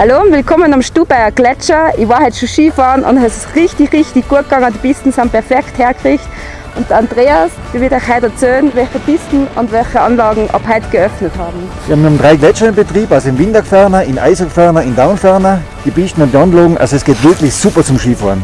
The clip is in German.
Hallo und willkommen am Stubaier Gletscher. Ich war heute schon Skifahren und es ist richtig, richtig gut gegangen. Die Pisten sind perfekt hergekriegt. Und Andreas, ich wird euch heute erzählen, welche Pisten und welche Anlagen ab heute geöffnet haben. Wir haben drei Gletscher in Betrieb, also in Winterferner, in Eiselgferner, in Daunferner. Die Pisten und die Anlagen, also es geht wirklich super zum Skifahren.